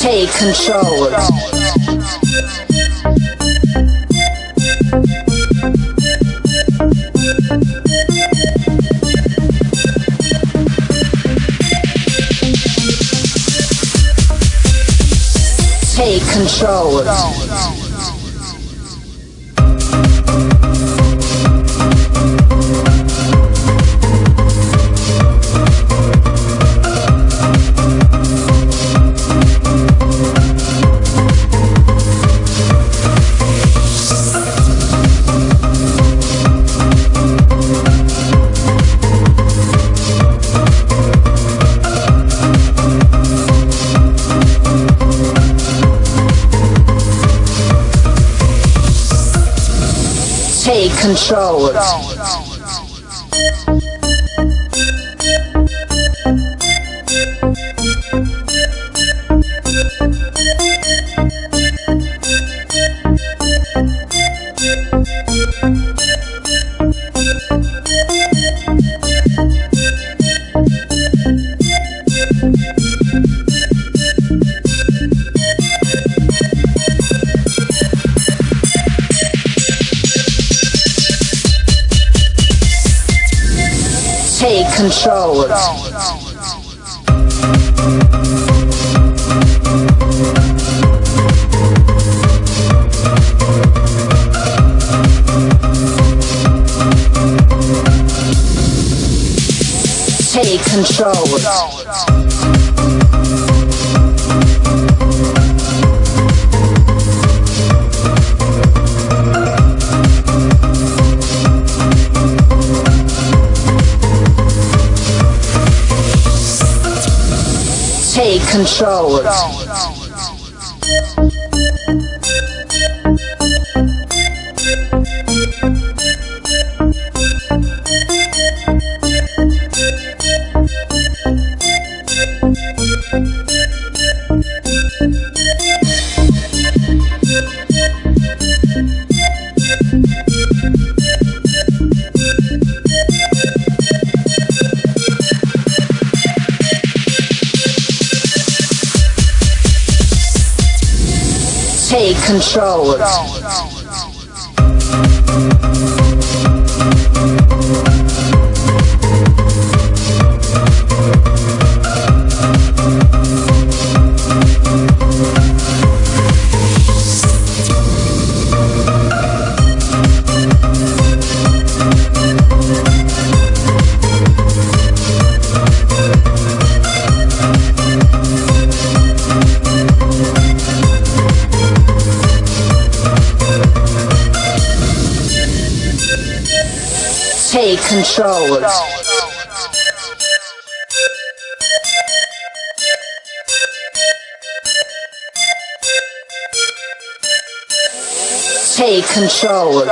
Take control. Take control. Take control. Take control. Take control. Take control. Take control. Take control. Take control.